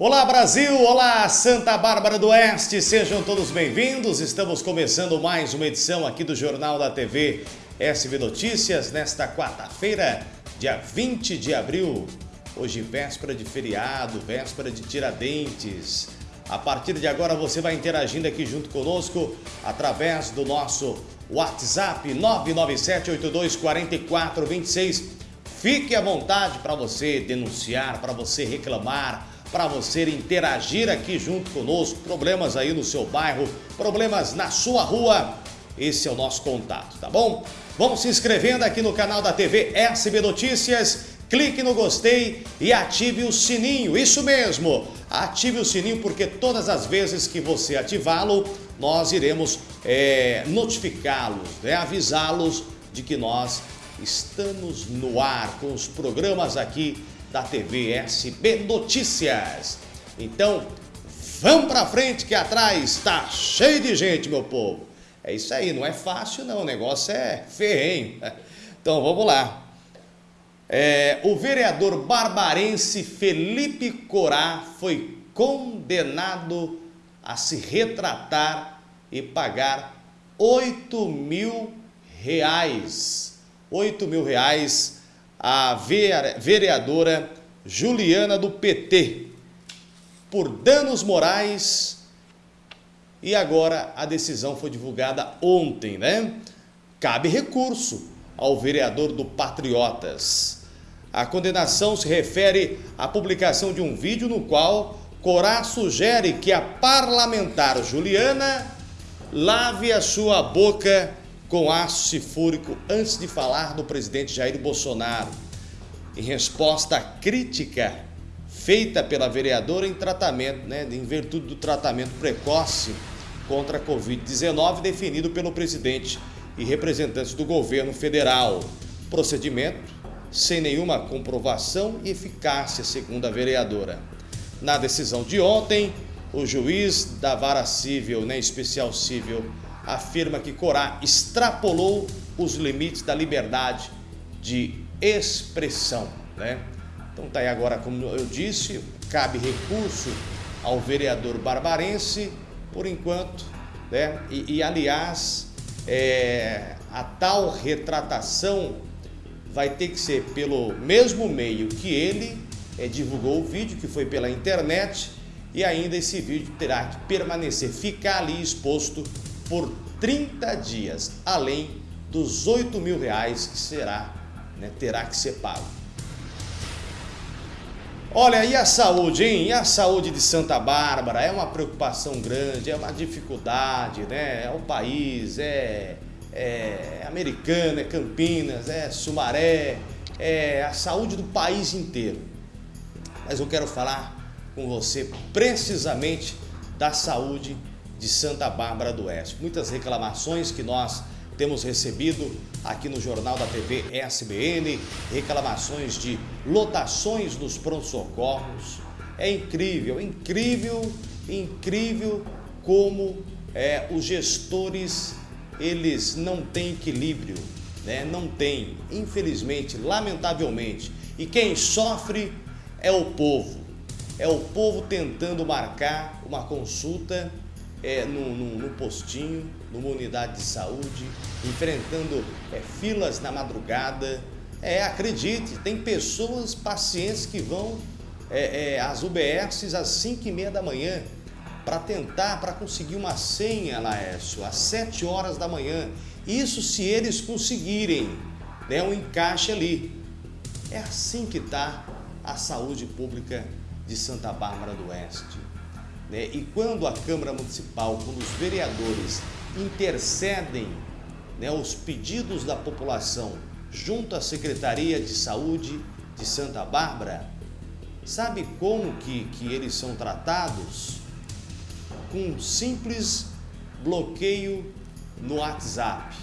Olá Brasil, olá Santa Bárbara do Oeste, sejam todos bem-vindos. Estamos começando mais uma edição aqui do Jornal da TV SB Notícias nesta quarta-feira, dia 20 de abril. Hoje véspera de feriado, véspera de Tiradentes. A partir de agora você vai interagindo aqui junto conosco através do nosso WhatsApp 997824426. Fique à vontade para você denunciar, para você reclamar, para você interagir aqui junto conosco. Problemas aí no seu bairro, problemas na sua rua. Esse é o nosso contato, tá bom? Vamos se inscrevendo aqui no canal da TV SB Notícias. Clique no gostei e ative o sininho. Isso mesmo, ative o sininho porque todas as vezes que você ativá-lo, nós iremos é, notificá-los, né? avisá-los de que nós estamos no ar com os programas aqui da TV SB Notícias. Então, vamos para frente que atrás está cheio de gente, meu povo. É isso aí, não é fácil não, o negócio é ferrenho. Então, vamos lá. É, o vereador barbarense Felipe Corá foi condenado a se retratar e pagar 8 mil reais. 8 mil reais a vereadora Juliana do PT por danos morais e agora a decisão foi divulgada ontem, né? Cabe recurso ao vereador do Patriotas. A condenação se refere à publicação de um vídeo no qual Corá sugere que a parlamentar Juliana lave a sua boca com ácido sulfúrico antes de falar do presidente Jair Bolsonaro. Em resposta à crítica feita pela vereadora em tratamento, né, em virtude do tratamento precoce contra a Covid-19 definido pelo presidente e representantes do governo federal. Procedimento sem nenhuma comprovação e eficácia, segundo a vereadora. Na decisão de ontem, o juiz da vara civil, né, especial civil, afirma que Corá extrapolou os limites da liberdade de expressão. Né? Então tá aí agora, como eu disse, cabe recurso ao vereador barbarense, por enquanto, né? e, e aliás, é, a tal retratação vai ter que ser pelo mesmo meio que ele é, divulgou o vídeo, que foi pela internet, e ainda esse vídeo terá que permanecer, ficar ali exposto por 30 dias, além dos 8 mil reais que será, né, terá que ser pago. Olha, e a saúde, hein? E a saúde de Santa Bárbara? É uma preocupação grande, é uma dificuldade, né? É o país, é, é Americana, é Campinas, é Sumaré, é a saúde do país inteiro. Mas eu quero falar com você precisamente da saúde de Santa Bárbara do Oeste. Muitas reclamações que nós temos recebido aqui no Jornal da TV SBN, reclamações de lotações nos pronto-socorros. É incrível, incrível, incrível como é, os gestores eles não têm equilíbrio, né? não tem, infelizmente, lamentavelmente. E quem sofre é o povo, é o povo tentando marcar uma consulta é, no, no, no, postinho, numa unidade de saúde, enfrentando é, filas na madrugada. É, acredite, tem pessoas, pacientes que vão é, é, às UBSs às 5 e meia da manhã para tentar, para conseguir uma senha, Laércio, às 7 horas da manhã. Isso se eles conseguirem né, um encaixe ali. É assim que está a saúde pública de Santa Bárbara do Oeste. Né? E quando a Câmara Municipal, quando os vereadores intercedem né, os pedidos da população junto à Secretaria de Saúde de Santa Bárbara, sabe como que, que eles são tratados? Com um simples bloqueio no WhatsApp.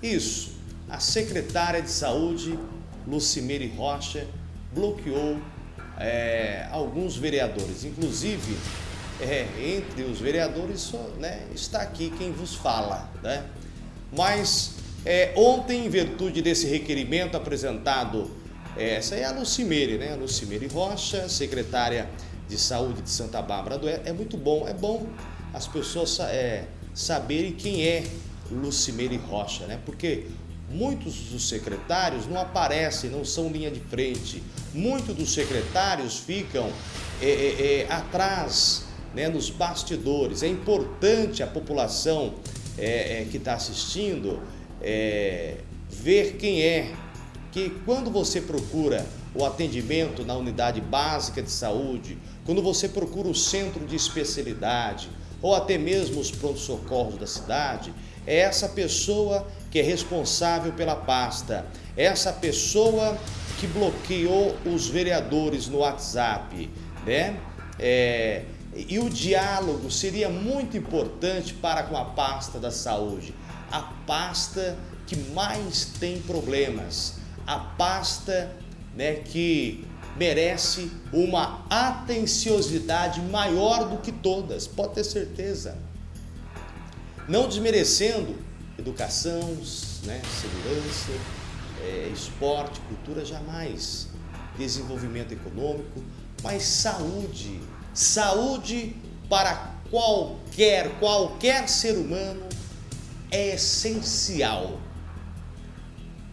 Isso, a secretária de Saúde, Lucimere Rocha, bloqueou é, alguns vereadores, inclusive é, entre os vereadores né, está aqui quem vos fala. Né? Mas é, ontem, em virtude desse requerimento apresentado, é, essa é a Lucimere, né? a Lucimere Rocha, secretária de Saúde de Santa Bárbara do É muito bom, é bom as pessoas é, saberem quem é Lucimeire Rocha, né? Porque muitos dos secretários não aparecem, não são linha de frente. Muitos dos secretários ficam é, é, é, atrás, né, nos bastidores. É importante a população é, é, que está assistindo é, ver quem é. Que quando você procura o atendimento na unidade básica de saúde, quando você procura o centro de especialidade ou até mesmo os prontos-socorros da cidade, é essa pessoa que é responsável pela pasta, é essa pessoa que bloqueou os vereadores no WhatsApp, né? É, e o diálogo seria muito importante para com a pasta da saúde, a pasta que mais tem problemas, a pasta né, que merece uma atenciosidade maior do que todas, pode ter certeza. Não desmerecendo educação, né, segurança, é, esporte, cultura, jamais. Desenvolvimento econômico, mas saúde. Saúde para qualquer, qualquer ser humano é essencial.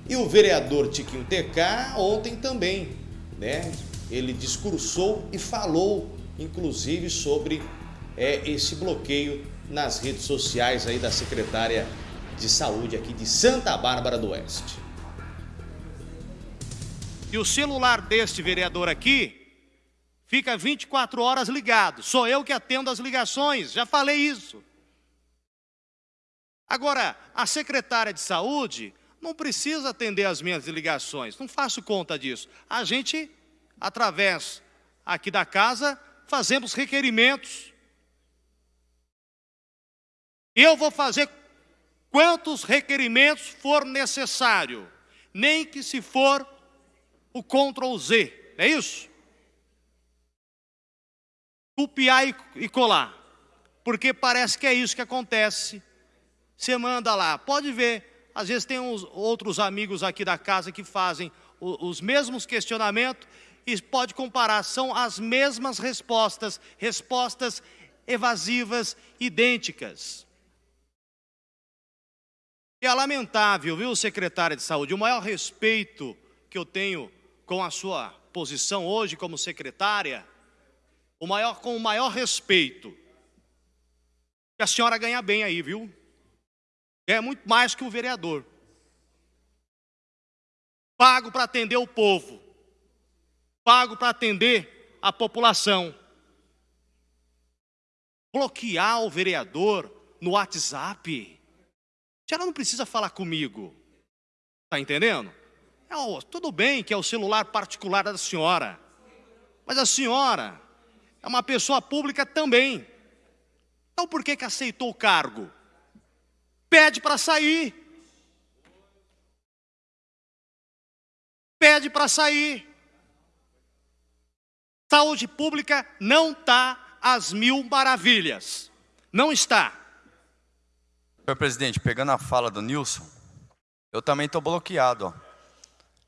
E o vereador Tiquinho TK ontem também, né? Ele discursou e falou, inclusive, sobre é, esse bloqueio nas redes sociais aí da secretária de saúde aqui de Santa Bárbara do Oeste. E o celular deste vereador aqui fica 24 horas ligado. Sou eu que atendo as ligações, já falei isso. Agora, a secretária de saúde não precisa atender as minhas ligações, não faço conta disso. A gente, através aqui da casa, fazemos requerimentos. Eu vou fazer quantos requerimentos for necessário, nem que se for o Ctrl Z, é isso? Copiar e colar, porque parece que é isso que acontece. Você manda lá, pode ver, às vezes tem uns outros amigos aqui da casa que fazem os mesmos questionamentos e pode comparar, são as mesmas respostas, respostas evasivas, idênticas. E é lamentável, viu, secretária de saúde, o maior respeito que eu tenho com a sua posição hoje como secretária, o maior, com o maior respeito, que a senhora ganha bem aí, viu? É muito mais que o vereador. Pago para atender o povo, pago para atender a população. Bloquear o vereador no WhatsApp senhora não precisa falar comigo. Está entendendo? É, tudo bem que é o celular particular da senhora. Mas a senhora é uma pessoa pública também. Então por que, que aceitou o cargo? Pede para sair. Pede para sair. Saúde pública não está às mil maravilhas. Não está. Senhor presidente, pegando a fala do Nilson, eu também estou bloqueado. Ó.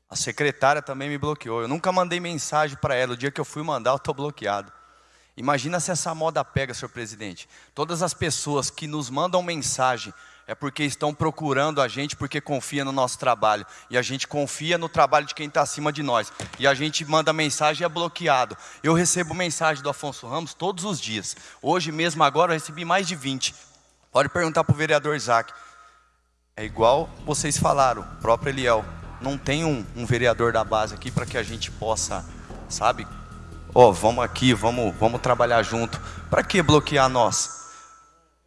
A secretária também me bloqueou. Eu nunca mandei mensagem para ela. O dia que eu fui mandar, eu estou bloqueado. Imagina se essa moda pega, senhor presidente. Todas as pessoas que nos mandam mensagem é porque estão procurando a gente, porque confia no nosso trabalho. E a gente confia no trabalho de quem está acima de nós. E a gente manda mensagem e é bloqueado. Eu recebo mensagem do Afonso Ramos todos os dias. Hoje mesmo, agora, eu recebi mais de 20. Pode perguntar para o vereador Isaac. É igual vocês falaram, o próprio Eliel. Não tem um, um vereador da base aqui para que a gente possa, sabe? Ó, oh, vamos aqui, vamos, vamos trabalhar junto. Para que bloquear nós?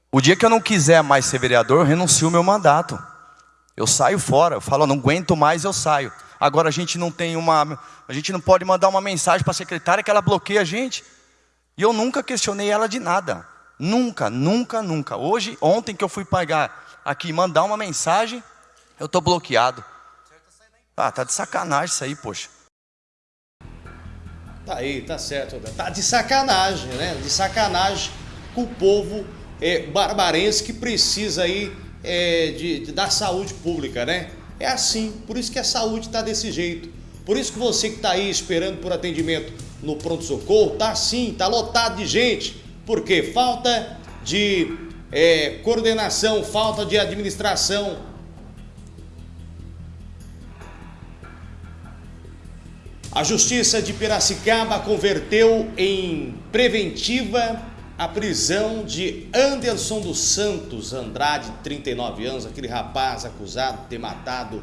O dia que eu não quiser mais ser vereador, eu renuncio o meu mandato. Eu saio fora, eu falo, não aguento mais, eu saio. Agora a gente não tem uma, a gente não pode mandar uma mensagem para a secretária que ela bloqueia a gente. E eu nunca questionei ela de nada. Nunca, nunca, nunca. Hoje, ontem que eu fui pagar aqui, mandar uma mensagem, eu estou bloqueado. Ah, tá de sacanagem isso aí, poxa. Tá aí, tá certo. Tá de sacanagem, né? De sacanagem com o povo é, barbarense que precisa aí é, de, de, da saúde pública, né? É assim, por isso que a saúde está desse jeito. Por isso que você que está aí esperando por atendimento no pronto-socorro? Tá sim, tá lotado de gente. Por quê? Falta de é, coordenação, falta de administração. A Justiça de Piracicaba converteu em preventiva a prisão de Anderson dos Santos Andrade, 39 anos, aquele rapaz acusado de ter matado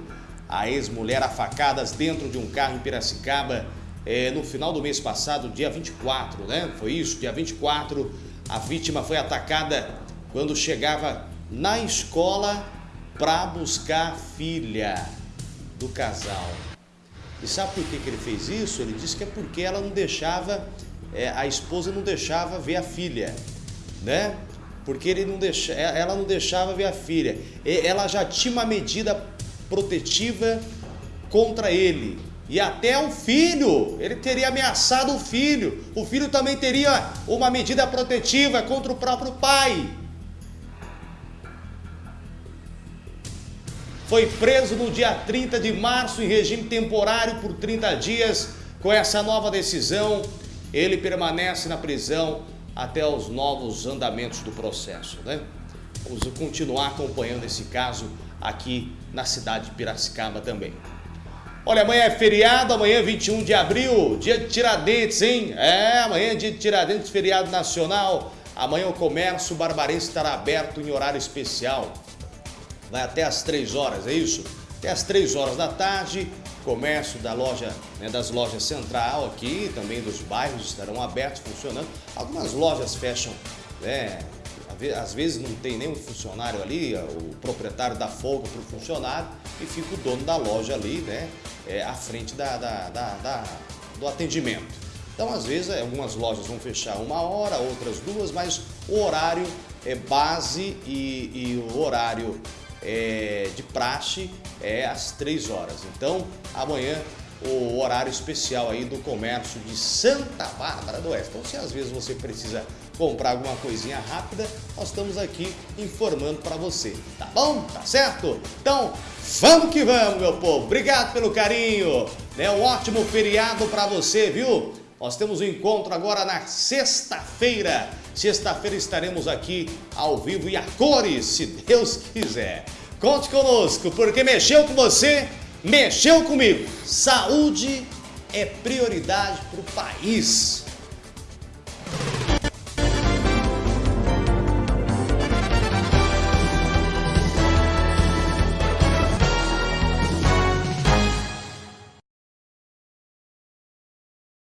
a ex-mulher a facadas dentro de um carro em Piracicaba é, no final do mês passado, dia 24, né? Foi isso, dia 24, a vítima foi atacada quando chegava na escola para buscar a filha do casal. E sabe por que, que ele fez isso? Ele disse que é porque ela não deixava é, a esposa não deixava ver a filha, né? Porque ele não deixa, é, ela não deixava ver a filha. Ela já tinha uma medida protetiva contra ele. E até o filho, ele teria ameaçado o filho. O filho também teria uma medida protetiva contra o próprio pai. Foi preso no dia 30 de março em regime temporário por 30 dias. Com essa nova decisão, ele permanece na prisão até os novos andamentos do processo. Né? Vamos continuar acompanhando esse caso aqui na cidade de Piracicaba também. Olha, amanhã é feriado, amanhã é 21 de abril, dia de Tiradentes, hein? É, amanhã é dia de Tiradentes, feriado nacional. Amanhã o comércio barbarense estará aberto em horário especial. Vai até às 3 horas, é isso? Até às 3 horas da tarde, comércio da loja, né, das lojas central aqui, também dos bairros estarão abertos, funcionando. Algumas lojas fecham, né, às vezes não tem nenhum funcionário ali, o proprietário dá folga para o funcionário e fica o dono da loja ali, né, é, à frente da, da, da, da, do atendimento. Então, às vezes, algumas lojas vão fechar uma hora, outras duas, mas o horário é base e, e o horário é, de praxe é às 3 horas. Então, amanhã o horário especial aí do comércio de Santa Bárbara do Oeste. Então, se às vezes você precisa comprar alguma coisinha rápida, nós estamos aqui informando para você, tá bom? Tá certo? Então, vamos que vamos, meu povo. Obrigado pelo carinho, né? Um ótimo feriado para você, viu? Nós temos um encontro agora na sexta-feira. Sexta-feira estaremos aqui ao vivo e a cores, se Deus quiser. Conte conosco, porque mexeu com você, mexeu comigo. Saúde é prioridade para o país.